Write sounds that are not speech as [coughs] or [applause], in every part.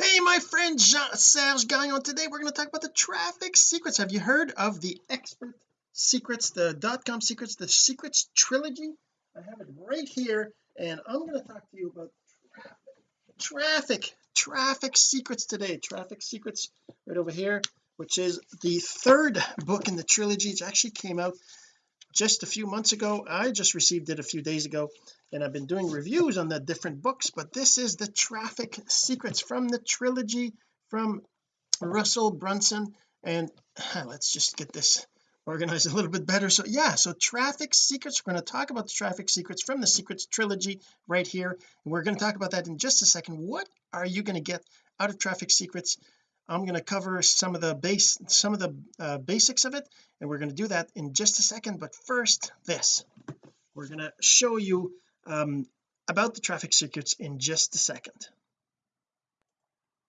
hey my friend Jean Serge Gagnon. Today we're going to talk about the traffic secrets. Have you heard of the expert secrets the dot-com secrets the secrets trilogy? I have it right here and I'm going to talk to you about traffic traffic secrets today. Traffic secrets right over here which is the third book in the trilogy. It actually came out just a few months ago. I just received it a few days ago and I've been doing reviews on the different books but this is the traffic secrets from the trilogy from Russell Brunson. And [sighs] let's just get this organized a little bit better. So yeah so traffic secrets we're going to talk about the traffic secrets from the secrets trilogy right here. And we're going to talk about that in just a second. What are you going to get out of traffic secrets I'm going to cover some of the base some of the uh, basics of it and we're going to do that in just a second but first this. We're going to show you um, about the traffic secrets in just a second.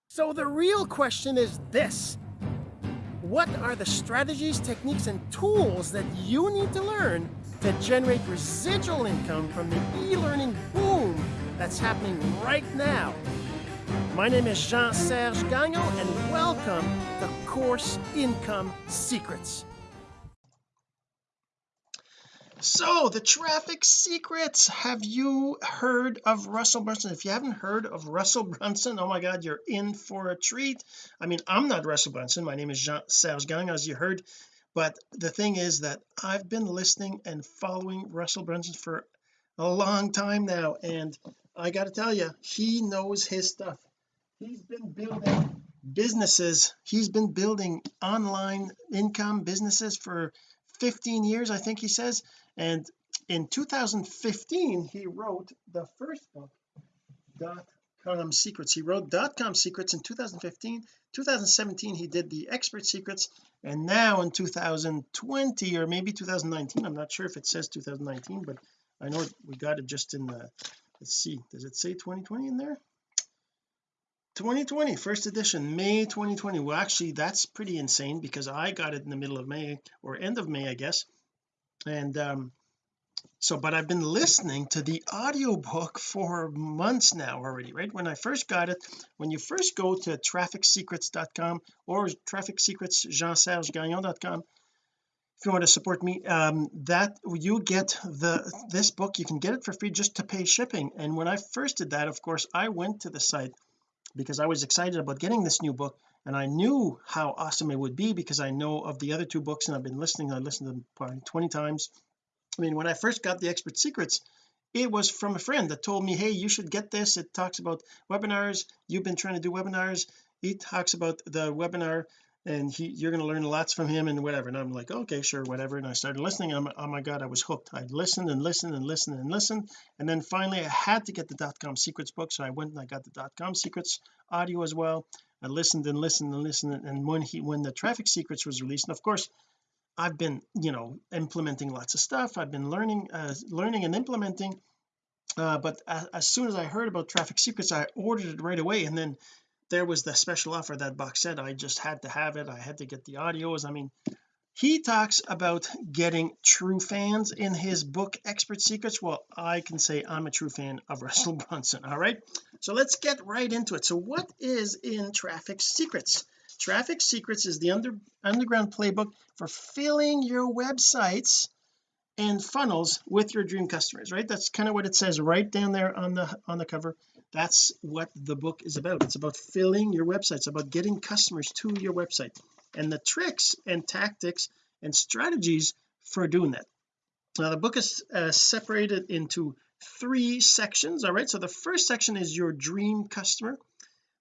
So the real question is this. What are the strategies techniques and tools that you need to learn to generate residual income from the e-learning boom that's happening right now my name is Jean-Serge Gagnon and welcome to Course Income Secrets. So the traffic secrets have you heard of Russell Brunson? If you haven't heard of Russell Brunson oh my god you're in for a treat. I mean I'm not Russell Brunson. My name is Jean-Serge Gagnon as you heard. But the thing is that I've been listening and following Russell Brunson for a long time now and I got to tell you he knows his stuff he's been building businesses. He's been building online income businesses for 15 years I think he says. And in 2015 he wrote the first book dot com secrets. He wrote dot com secrets in 2015 2017 he did the expert secrets. And now in 2020 or maybe 2019 I'm not sure if it says 2019 but I know we got it just in the let's see does it say 2020 in there 2020 first edition May 2020 well actually that's pretty insane because I got it in the middle of May or end of May I guess. And um so but I've been listening to the audiobook for months now already right? When I first got it when you first go to trafficsecrets.com or traffic secrets jean-serge-gagnon.com if you want to support me um that you get the this book. You can get it for free just to pay shipping. And when I first did that of course I went to the site because I was excited about getting this new book and I knew how awesome it would be because I know of the other two books and I've been listening I listened to them probably 20 times. I mean when I first got the expert secrets it was from a friend that told me hey you should get this. It talks about webinars. You've been trying to do webinars. He talks about the webinar and he you're going to learn lots from him and whatever. And I'm like okay sure whatever. And I started listening. I'm, oh my god I was hooked. I listened and listened and listened and listened. And then finally I had to get the dot-com secrets book. So I went and I got the dot-com secrets audio as well. I listened and listened and listened. And when he when the traffic secrets was released and of course I've been you know implementing lots of stuff. I've been learning uh, learning and implementing. Uh, but as, as soon as I heard about traffic secrets I ordered it right away. And then there was the special offer that box said I just had to have it. I had to get the audios. I mean he talks about getting true fans in his book expert secrets. Well I can say I'm a true fan of [laughs] Russell Brunson all right? So let's get right into it. So what is in traffic secrets? Traffic secrets is the under underground playbook for filling your websites and funnels with your dream customers right? That's kind of what it says right down there on the on the cover that's what the book is about. It's about filling your website it's about getting customers to your website and the tricks and tactics and strategies for doing that. Now the book is uh, separated into three sections all right? So the first section is your dream customer.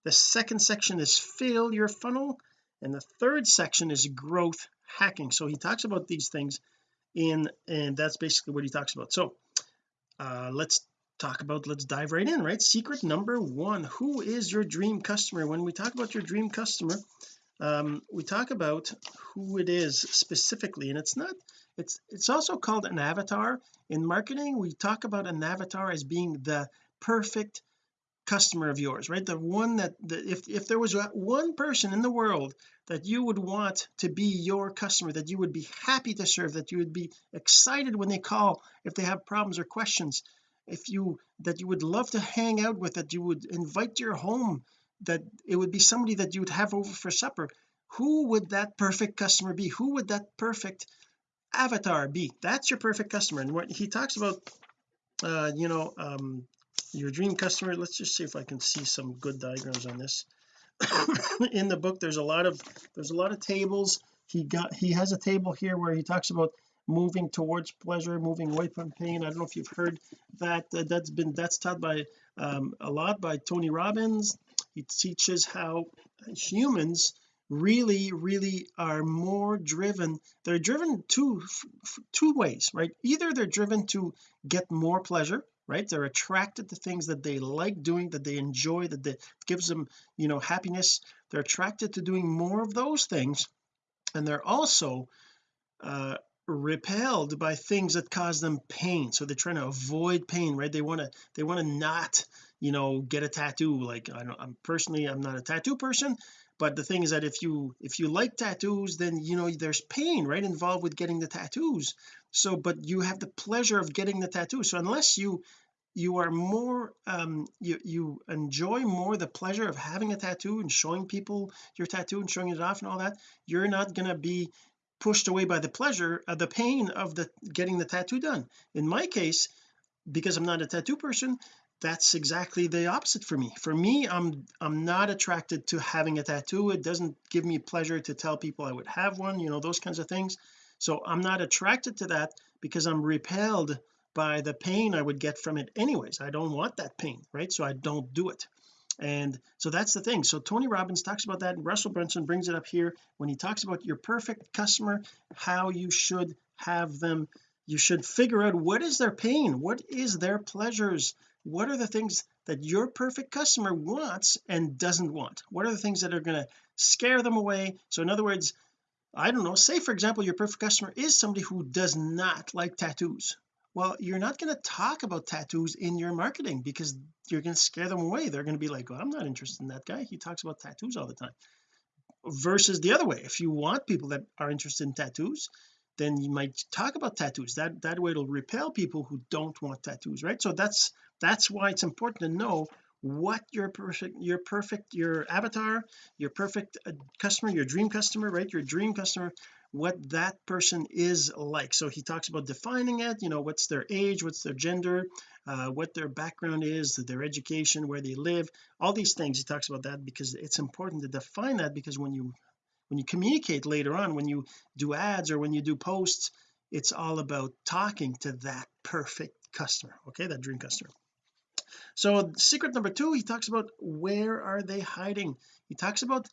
The second section is fill your funnel. And the third section is growth hacking. So he talks about these things in and that's basically what he talks about. So uh let's talk about let's dive right in right? Secret number one. Who is your dream customer? When we talk about your dream customer um we talk about who it is specifically and it's not it's it's also called an avatar. In marketing we talk about an avatar as being the perfect customer of yours right? The one that the, if if there was one person in the world that you would want to be your customer that you would be happy to serve that you would be excited when they call if they have problems or questions if you that you would love to hang out with that you would invite to your home that it would be somebody that you'd have over for supper who would that perfect customer be? Who would that perfect avatar be? That's your perfect customer. And what he talks about uh you know um your dream customer let's just see if I can see some good diagrams on this. [coughs] In the book there's a lot of there's a lot of tables. He got he has a table here where he talks about moving towards pleasure moving away from pain. I don't know if you've heard that uh, that's been that's taught by um, a lot by Tony Robbins. He teaches how humans really really are more driven they're driven two two ways right? Either they're driven to get more pleasure right? They're attracted to things that they like doing that they enjoy that they, gives them you know happiness. They're attracted to doing more of those things. And they're also uh repelled by things that cause them pain. So they're trying to avoid pain right? They want to they want to not you know get a tattoo. Like I I'm personally I'm not a tattoo person but the thing is that if you if you like tattoos then you know there's pain right involved with getting the tattoos. So but you have the pleasure of getting the tattoo. So unless you you are more um you you enjoy more the pleasure of having a tattoo and showing people your tattoo and showing it off and all that you're not going to be pushed away by the pleasure of the pain of the getting the tattoo done. In my case because I'm not a tattoo person that's exactly the opposite for me. For me I'm I'm not attracted to having a tattoo. It doesn't give me pleasure to tell people I would have one you know those kinds of things. So I'm not attracted to that because I'm repelled by the pain I would get from it anyways. I don't want that pain right? So I don't do it and so that's the thing. So Tony Robbins talks about that and Russell Brunson brings it up here when he talks about your perfect customer how you should have them. You should figure out what is their pain what is their pleasures what are the things that your perfect customer wants and doesn't want? What are the things that are going to scare them away? So in other words I don't know say for example your perfect customer is somebody who does not like tattoos well you're not going to talk about tattoos in your marketing because you're going to scare them away. They're going to be like well I'm not interested in that guy. He talks about tattoos all the time. Versus the other way. If you want people that are interested in tattoos then you might talk about tattoos. That that way it'll repel people who don't want tattoos right? So that's that's why it's important to know what your perfect your perfect your avatar your perfect uh, customer your dream customer right? Your dream customer what that person is like. So he talks about defining it you know what's their age what's their gender uh, what their background is their education where they live all these things. He talks about that because it's important to define that because when you when you communicate later on when you do ads or when you do posts it's all about talking to that perfect customer okay that dream customer. So secret number two he talks about where are they hiding? He talks about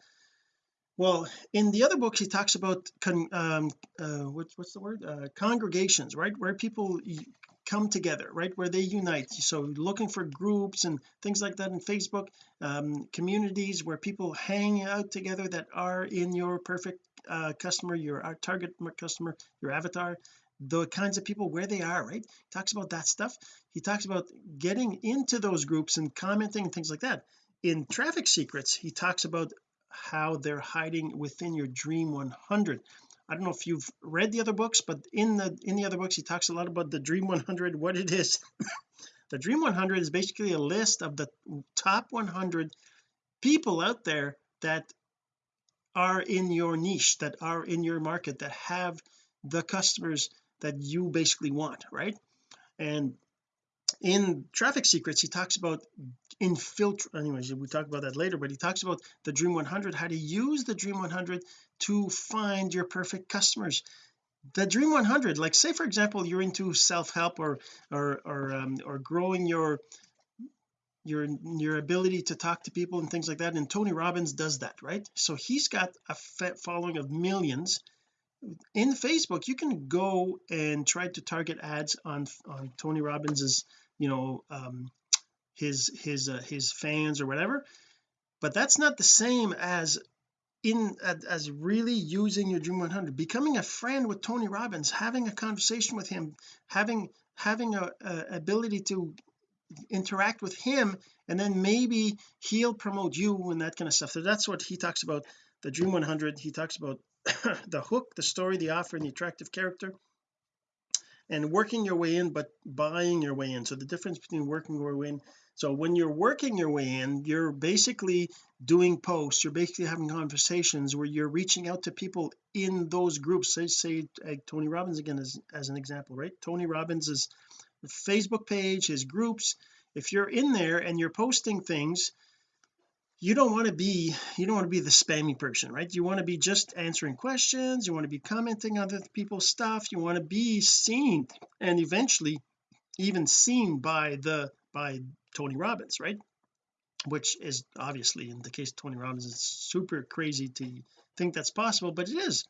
well in the other books he talks about con, um uh what, what's the word? Uh congregations right? Where people come together right? Where they unite. So looking for groups and things like that in Facebook um, communities where people hang out together that are in your perfect uh, customer your uh, target customer your avatar. The kinds of people where they are right? He talks about that stuff. He talks about getting into those groups and commenting and things like that. In traffic secrets he talks about how they're hiding within your dream 100 I don't know if you've read the other books but in the in the other books he talks a lot about the dream 100 what it is. [laughs] The dream 100 is basically a list of the top 100 people out there that are in your niche that are in your market that have the customers that you basically want right? And in traffic secrets he talks about infiltrate anyways we talk about that later but he talks about the dream 100 how to use the dream 100 to find your perfect customers. The dream 100 like say for example you're into self-help or or or um, or growing your your your ability to talk to people and things like that and Tony Robbins does that right? So he's got a following of millions. In Facebook you can go and try to target ads on on Tony Robbins's you know um his his uh, his fans or whatever. But that's not the same as in as really using your dream 100 becoming a friend with Tony Robbins having a conversation with him having having a, a ability to interact with him and then maybe he'll promote you and that kind of stuff. So that's what he talks about the dream 100 he talks about [coughs] the hook the story the offer and the attractive character and working your way in but buying your way in. So the difference between working your way in so when you're working your way in you're basically doing posts you're basically having conversations where you're reaching out to people in those groups. Say say like Tony Robbins again as, as an example right? Tony Robbins' Facebook page his groups. If you're in there and you're posting things you don't want to be you don't want to be the spammy person right? You want to be just answering questions you want to be commenting on other people's stuff you want to be seen and eventually even seen by the by Tony Robbins right? Which is obviously in the case of Tony Robbins it's super crazy to think that's possible but it is.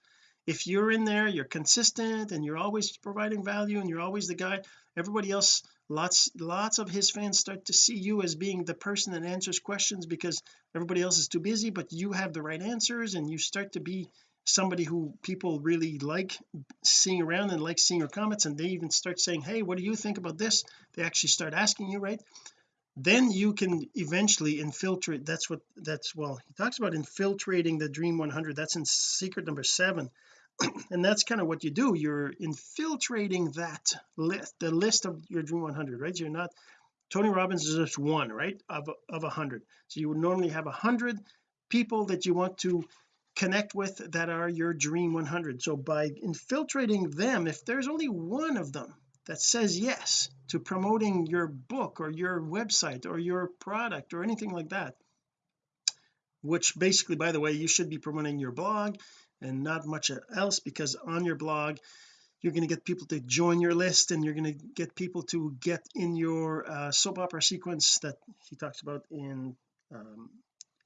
If you're in there you're consistent and you're always providing value and you're always the guy everybody else lots lots of his fans start to see you as being the person that answers questions because everybody else is too busy but you have the right answers and you start to be somebody who people really like seeing around and like seeing your comments and they even start saying hey what do you think about this? They actually start asking you right then you can eventually infiltrate that's what that's well he talks about infiltrating the dream 100 that's in secret number seven. [clears throat] And that's kind of what you do you're infiltrating that list the list of your dream 100 right? You're not Tony Robbins is just one right of of a hundred. So you would normally have a hundred people that you want to connect with that are your dream 100 so by infiltrating them if there's only one of them that says yes to promoting your book or your website or your product or anything like that which basically by the way you should be promoting your blog and not much else because on your blog you're going to get people to join your list and you're going to get people to get in your uh, soap opera sequence that he talks about in um,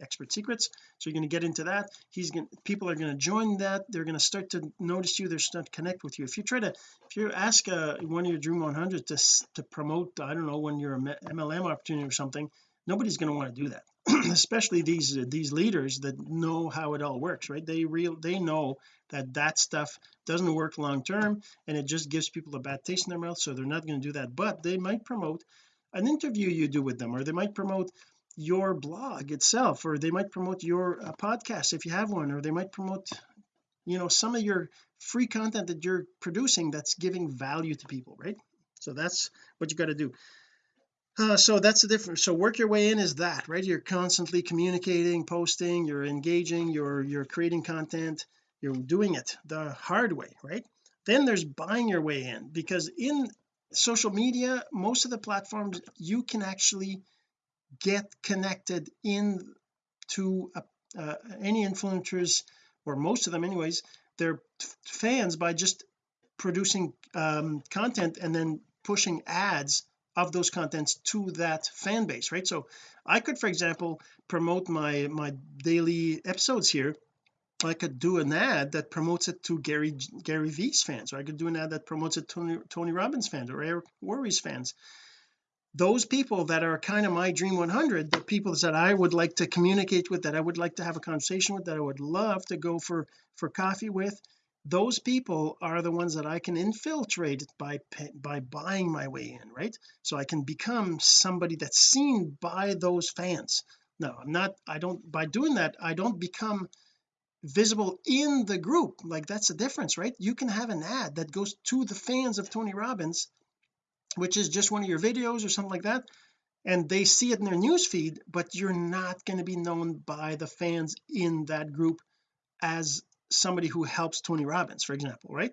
expert secrets. So you're going to get into that. He's going people are going to join that. They're going to start to notice you. They're start to connect with you. If you try to if you ask uh, one of your dream 100 to to promote I don't know when you're a MLM opportunity or something nobody's going to want to do that. [clears throat] Especially these uh, these leaders that know how it all works right? They real they know that that stuff doesn't work long term and it just gives people a bad taste in their mouth so they're not going to do that. But they might promote an interview you do with them or they might promote your blog itself or they might promote your uh, podcast if you have one or they might promote you know some of your free content that you're producing that's giving value to people right? So that's what you got to do. Uh, so that's the difference. So work your way in is that right? You're constantly communicating posting you're engaging you're you're creating content you're doing it the hard way right? Then there's buying your way in because in social media most of the platforms you can actually get connected in to uh, uh, any influencers or most of them anyways they're fans by just producing um, content and then pushing ads of those contents to that fan base right? So I could for example promote my my daily episodes here. I could do an ad that promotes it to Gary Gary V's fans or I could do an ad that promotes it to Tony, Tony Robbins fans or Eric Worre's fans those people that are kind of my dream 100 the people that I would like to communicate with that I would like to have a conversation with that I would love to go for for coffee with those people are the ones that I can infiltrate by by buying my way in right? So I can become somebody that's seen by those fans. No I'm not I don't by doing that I don't become visible in the group. Like that's the difference right? You can have an ad that goes to the fans of Tony Robbins which is just one of your videos or something like that and they see it in their news feed but you're not going to be known by the fans in that group as somebody who helps Tony Robbins for example right?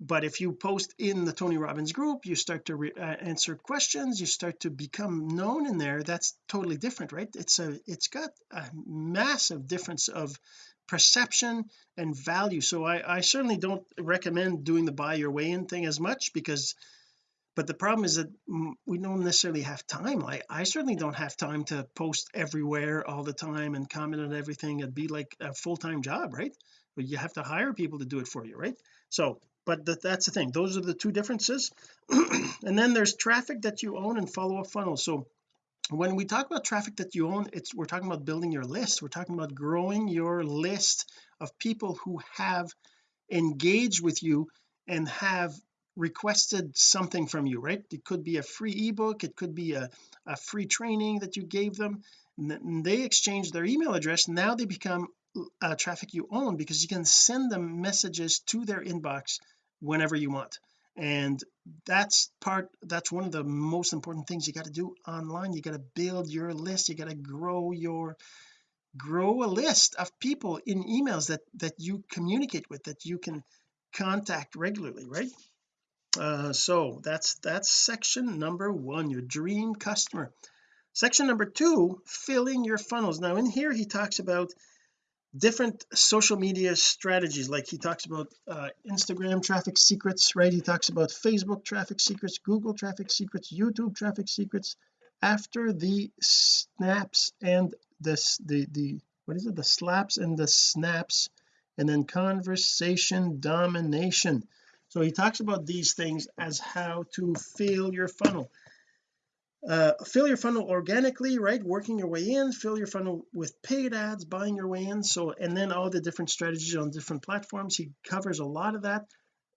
But if you post in the Tony Robbins group you start to uh, answer questions you start to become known in there that's totally different right? It's a it's got a massive difference of perception and value. So I I certainly don't recommend doing the buy your way in thing as much because but the problem is that we don't necessarily have time. Like I certainly don't have time to post everywhere all the time and comment on everything. It'd be like a full-time job right? But you have to hire people to do it for you right? So but that, that's the thing. Those are the two differences. [clears throat] And then there's traffic that you own and follow-up funnels. So when we talk about traffic that you own it's we're talking about building your list. We're talking about growing your list of people who have engaged with you and have requested something from you right? It could be a free ebook it could be a, a free training that you gave them and they exchange their email address now they become uh, traffic you own because you can send them messages to their inbox whenever you want. And that's part that's one of the most important things you got to do online. You got to build your list you got to grow your grow a list of people in emails that that you communicate with that you can contact regularly right uh, so that's that's section number one your dream customer. Section number two filling your funnels. Now in here he talks about different social media strategies. Like he talks about uh, Instagram traffic secrets right? He talks about Facebook traffic secrets Google traffic secrets YouTube traffic secrets. After the snaps and this the the what is it? The slaps and the snaps and then conversation domination so he talks about these things as how to fill your funnel. Uh, fill your funnel organically right? Working your way in fill your funnel with paid ads buying your way in. So and then all the different strategies on different platforms he covers a lot of that.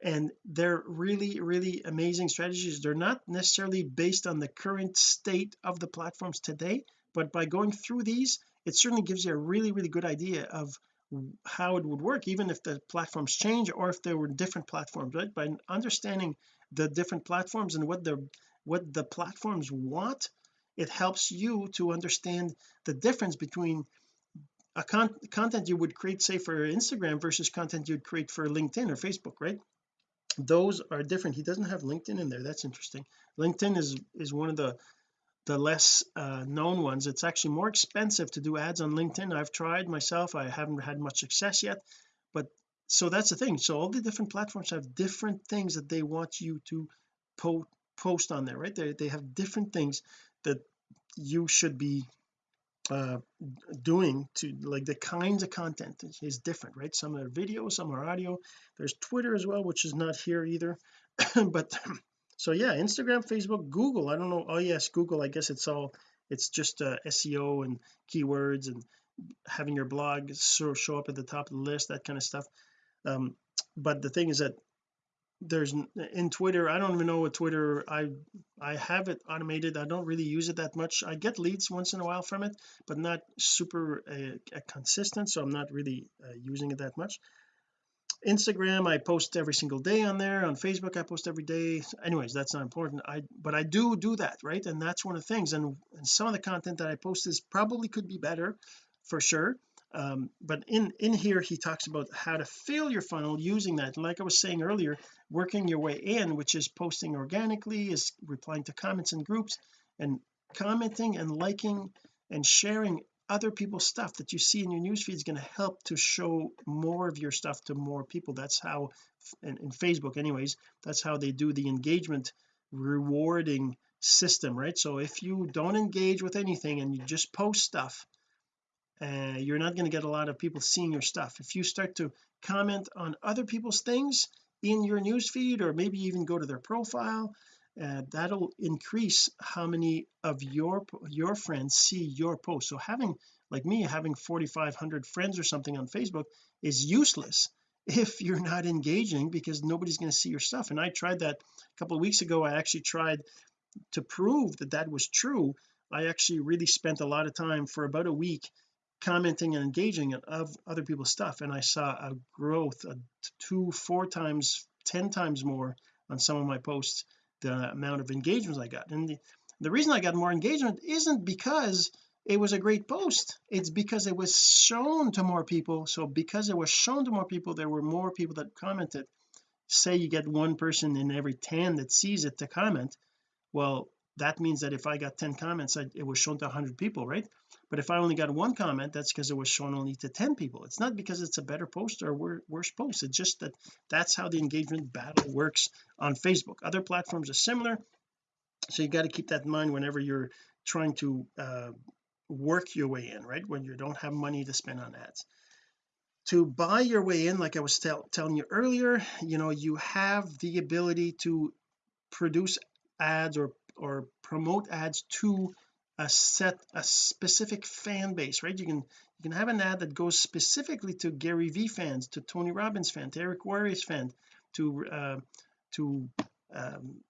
And they're really really amazing strategies. They're not necessarily based on the current state of the platforms today but by going through these it certainly gives you a really really good idea of how it would work even if the platforms change or if there were different platforms right? By understanding the different platforms and what the what the platforms want it helps you to understand the difference between a con content you would create say for Instagram versus content you'd create for LinkedIn or Facebook right? Those are different. He doesn't have LinkedIn in there. That's interesting. LinkedIn is is one of the the less uh, known ones. It's actually more expensive to do ads on LinkedIn. I've tried myself. I haven't had much success yet. But so that's the thing. So all the different platforms have different things that they want you to po post on there right? They, they have different things that you should be uh doing to like the kinds of content is different right? Some are video some are audio. There's Twitter as well which is not here either. [clears throat] But so yeah Instagram Facebook Google. I don't know. Oh yes Google. I guess it's all it's just uh, SEO and keywords and having your blog so show up at the top of the list that kind of stuff. Um but the thing is that there's in Twitter I don't even know what Twitter I I have it automated. I don't really use it that much. I get leads once in a while from it but not super uh, consistent so I'm not really uh, using it that much Instagram I post every single day on there. On Facebook I post every day. Anyways that's not important. I but I do do that right? And that's one of the things. And, and some of the content that I post is probably could be better for sure. Um, but in in here he talks about how to fill your funnel using that. And like I was saying earlier working your way in which is posting organically is replying to comments in groups and commenting and liking and sharing other people's stuff that you see in your newsfeed is going to help to show more of your stuff to more people. That's how in, in Facebook anyways that's how they do the engagement rewarding system right? So if you don't engage with anything and you just post stuff uh, you're not going to get a lot of people seeing your stuff. If you start to comment on other people's things in your newsfeed or maybe even go to their profile uh, that'll increase how many of your your friends see your post. So having like me having 4500 friends or something on Facebook is useless [laughs] if you're not engaging because nobody's going to see your stuff. And I tried that a couple of weeks ago. I actually tried to prove that that was true. I actually really spent a lot of time for about a week commenting and engaging of other people's stuff and I saw a growth a two four times ten times more on some of my posts the amount of engagements I got. And the, the reason I got more engagement isn't because it was a great post. It's because it was shown to more people. So because it was shown to more people there were more people that commented. Say you get one person in every 10 that sees it to comment well that means that if I got 10 comments I, it was shown to 100 people right but if I only got one comment that's because it was shown only to 10 people. It's not because it's a better post or worse post. It's just that that's how the engagement battle works on Facebook. Other platforms are similar. So you got to keep that in mind whenever you're trying to uh, work your way in right? When you don't have money to spend on ads. To buy your way in like I was telling you earlier you know you have the ability to produce ads or or promote ads to a set a specific fan base right? You can you can have an ad that goes specifically to Gary V fans to Tony Robbins fan to Eric Worre's fan to uh, to um,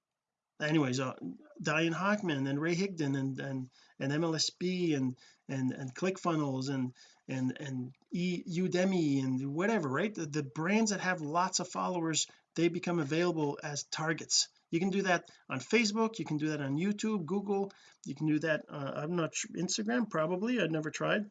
anyways uh, Diane Hochman and Ray Higdon and and and MLSP and and and ClickFunnels and and and e, Udemy and whatever right? The, the brands that have lots of followers they become available as targets you can do that on Facebook you can do that on YouTube Google you can do that uh, I'm not sure Instagram probably I've never tried.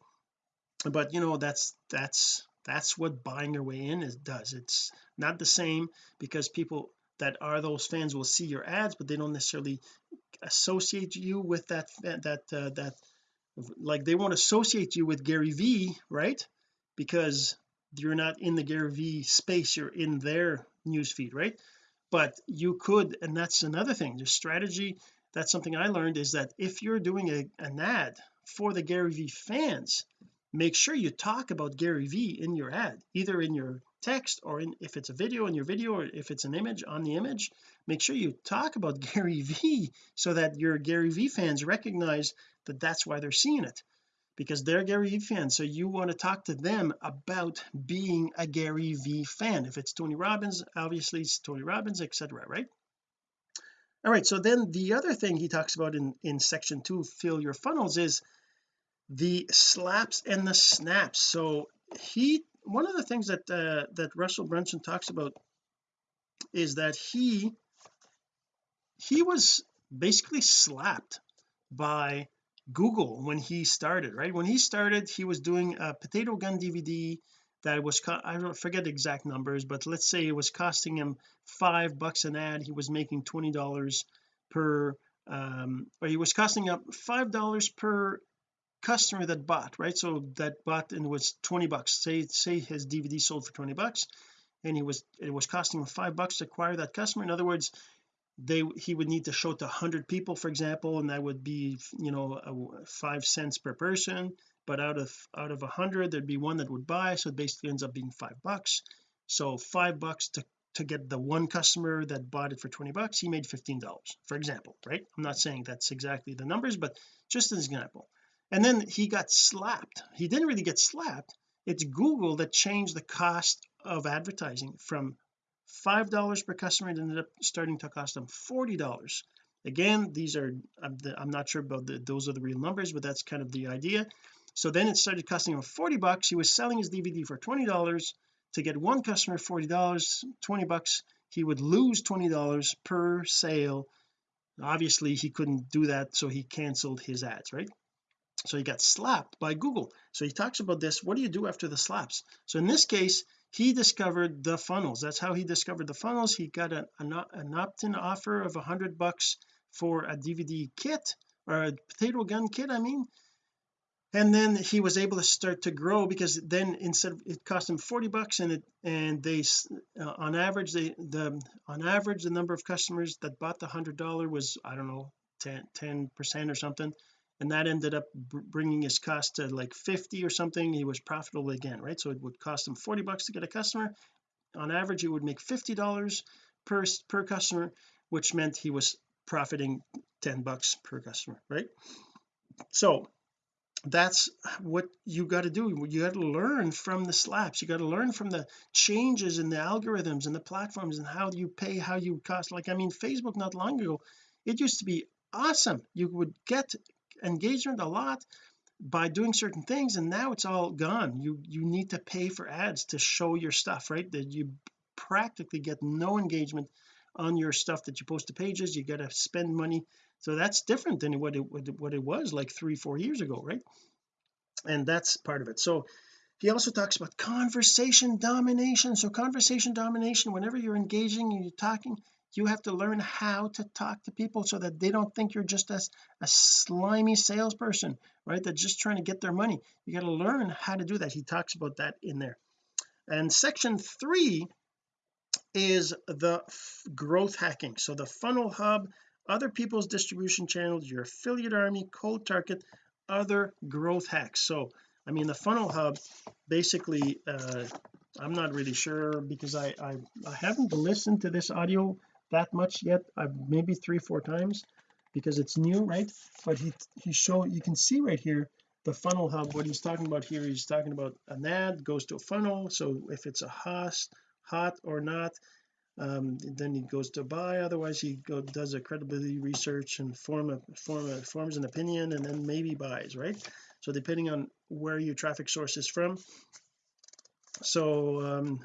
But you know that's that's that's what buying your way in is does. It's not the same because people that are those fans will see your ads but they don't necessarily associate you with that that uh, that like they won't associate you with Gary V right? Because you're not in the Gary V space you're in their newsfeed right but you could and that's another thing the strategy that's something I learned is that if you're doing a, an ad for the Gary V fans make sure you talk about Gary V in your ad either in your text or in if it's a video in your video or if it's an image on the image make sure you talk about [laughs] Gary V so that your Gary V fans recognize that that's why they're seeing it because they're Gary V fans so you want to talk to them about being a Gary V fan. If it's Tony Robbins obviously it's Tony Robbins etc right? All right so then the other thing he talks about in in section two fill your funnels is the slaps and the snaps. So he one of the things that uh, that Russell Brunson talks about is that he he was basically slapped by Google when he started right? When he started he was doing a potato gun DVD that was I don't forget the exact numbers but let's say it was costing him five bucks an ad. He was making twenty dollars per um or he was costing up five dollars per customer that bought right? So that bought and was 20 bucks. Say say his DVD sold for 20 bucks and he was it was costing him five bucks to acquire that customer. In other words they he would need to show to 100 people for example and that would be you know five cents per person. But out of out of hundred there'd be one that would buy so it basically ends up being five bucks. So five bucks to to get the one customer that bought it for 20 bucks he made 15 dollars for example right? I'm not saying that's exactly the numbers but just an example. And then he got slapped. He didn't really get slapped. It's Google that changed the cost of advertising from five dollars per customer it ended up starting to cost them forty dollars. Again these are I'm, the, I'm, not sure about the, those are the real numbers but that's kind of the idea. So then it started costing him 40 bucks. He was selling his DVD for 20 dollars to get one customer 40 dollars 20 bucks. He would lose 20 dollars per sale. Obviously he couldn't do that so he canceled his ads right? So he got slapped by Google. So he talks about this. What do you do after the slaps? So in this case he discovered the funnels. That's how he discovered the funnels. He got an, an opt-in offer of a hundred bucks for a DVD kit or a potato gun kit I mean. And then he was able to start to grow because then instead of it cost him 40 bucks and it and they uh, on average they the on average the number of customers that bought the hundred dollar was I don't know 10 percent or something and that ended up bringing his cost to like 50 or something. He was profitable again right? So it would cost him 40 bucks to get a customer. On average he would make 50 dollars per per customer which meant he was profiting 10 bucks per customer right? So that's what you got to do. You got to learn from the slaps. You got to learn from the changes in the algorithms and the platforms and how you pay how you cost. Like I mean Facebook not long ago it used to be awesome. You would get engagement a lot by doing certain things and now it's all gone. You you need to pay for ads to show your stuff right? That you practically get no engagement on your stuff that you post to pages. You got to spend money. So that's different than what it what it was like three four years ago right? And that's part of it. So he also talks about conversation domination. So conversation domination whenever you're engaging and you're talking you have to learn how to talk to people so that they don't think you're just a, a slimy salesperson right? They're just trying to get their money. You got to learn how to do that. He talks about that in there. And section three is the growth hacking. So the funnel hub other people's distribution channels your affiliate army cold target other growth hacks. So I mean the funnel hub basically uh I'm not really sure because I, I I haven't listened to this audio that much yet I've maybe three four times because it's new right? But he he show you can see right here the funnel hub what he's talking about here he's talking about an ad goes to a funnel so if it's a hot hot or not um, then he goes to buy otherwise he go, does a credibility research and form a form a forms an opinion and then maybe buys right? So depending on where your traffic source is from. So um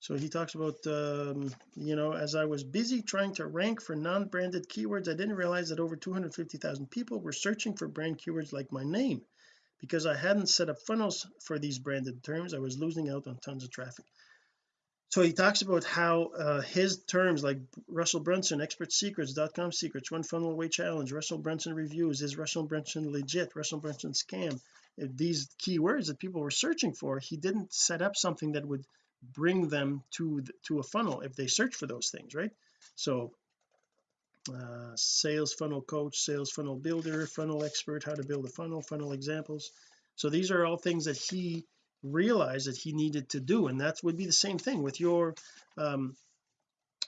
so he talks about um, you know as I was busy trying to rank for non-branded keywords I didn't realize that over 250,000 people were searching for brand keywords like my name because I hadn't set up funnels for these branded terms. I was losing out on tons of traffic. So he talks about how uh, his terms like Russell Brunson expert secrets dot-com secrets one funnel away challenge Russell Brunson reviews is Russell Brunson legit? Russell Brunson scam? These keywords that people were searching for he didn't set up something that would bring them to to a funnel if they search for those things right? So uh, sales funnel coach sales funnel builder funnel expert how to build a funnel funnel examples. So these are all things that he realized that he needed to do and that would be the same thing with your um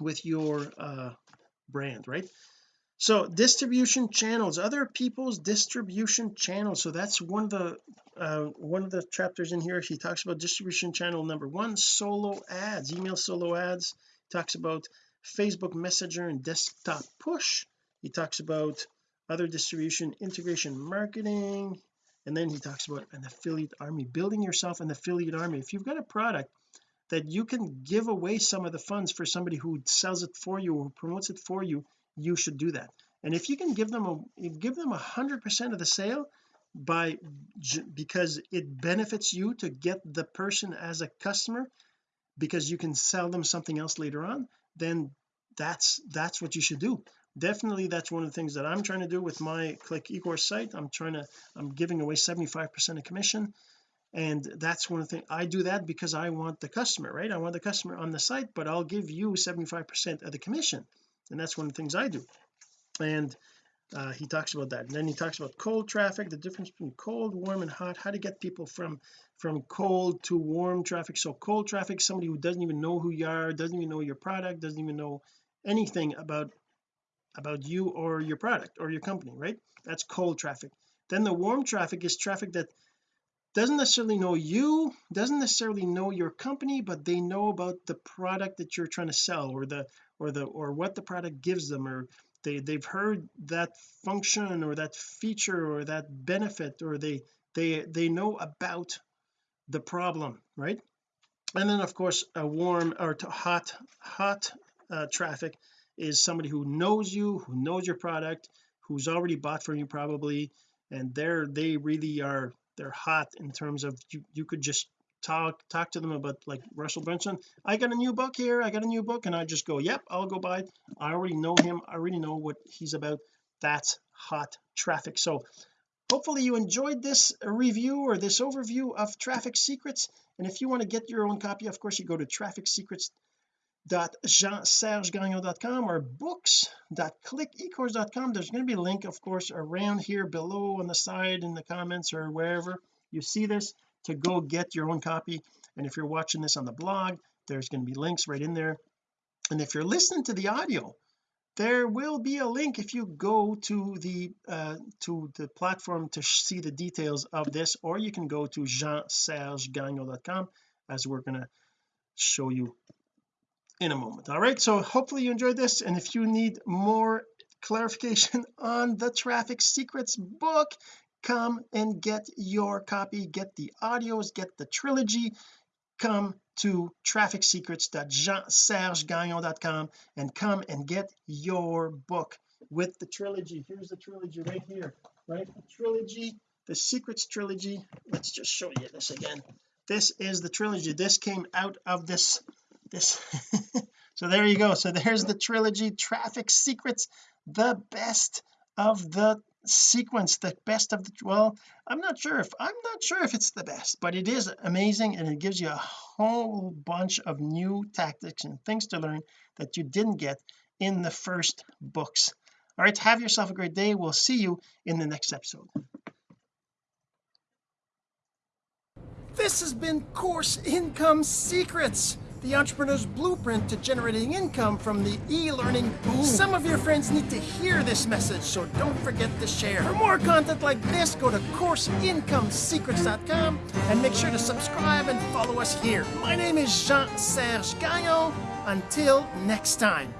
with your uh brand right so distribution channels other people's distribution channels. So that's one of the uh, one of the chapters in here. He talks about distribution channel number one solo ads email solo ads. He talks about Facebook messenger and desktop push. He talks about other distribution integration marketing. And then he talks about an affiliate army building yourself an affiliate army. If you've got a product that you can give away some of the funds for somebody who sells it for you or promotes it for you you should do that. And if you can give them a give them a hundred percent of the sale by because it benefits you to get the person as a customer because you can sell them something else later on then that's that's what you should do. Definitely that's one of the things that I'm trying to do with my click ecourse site. I'm trying to I'm giving away 75 percent of commission. And that's one of the things I do that because I want the customer right? I want the customer on the site but I'll give you 75 percent of the commission and that's one of the things I do. And uh, he talks about that. And then he talks about cold traffic the difference between cold warm and hot. How to get people from from cold to warm traffic. So cold traffic somebody who doesn't even know who you are doesn't even know your product doesn't even know anything about about you or your product or your company right? That's cold traffic. Then the warm traffic is traffic that doesn't necessarily know you doesn't necessarily know your company but they know about the product that you're trying to sell or the or the or what the product gives them or they they've heard that function or that feature or that benefit or they they they know about the problem right? And then of course a warm or hot hot uh, traffic is somebody who knows you who knows your product who's already bought from you probably and they're they really are they're hot in terms of you you could just talk talk to them about like Russell Brunson I got a new book here I got a new book and I just go yep I'll go buy it. I already know him I already know what he's about. That's hot traffic. So hopefully you enjoyed this review or this overview of traffic secrets. And if you want to get your own copy of course you go to trafficSecrets.jeansergegagnon.com or books books.clickecourse.com there's going to be a link of course around here below on the side in the comments or wherever you see this to go get your own copy. And if you're watching this on the blog there's going to be links right in there. And if you're listening to the audio there will be a link if you go to the uh to the platform to see the details of this or you can go to jeansergegagnon.com as we're going to show you in a moment. All right so hopefully you enjoyed this. And if you need more clarification [laughs] on the traffic secrets book come and get your copy get the audios get the trilogy. Come to trafficsecrets.jeansergegagnon.com and come and get your book with the trilogy. Here's the trilogy right here right? The trilogy the secrets trilogy. Let's just show you this again. This is the trilogy. This came out of this this [laughs] so there you go. So there's the trilogy traffic secrets the best of the sequence the best of the well I'm not sure if I'm not sure if it's the best but it is amazing and it gives you a whole bunch of new tactics and things to learn that you didn't get in the first books. All right have yourself a great day. We'll see you in the next episode. This has been course income secrets the entrepreneur's blueprint to generating income from the e-learning boom. Some of your friends need to hear this message, so don't forget to share. For more content like this, go to CourseIncomeSecrets.com and make sure to subscribe and follow us here. My name is Jean-Serge Gagnon. Until next time.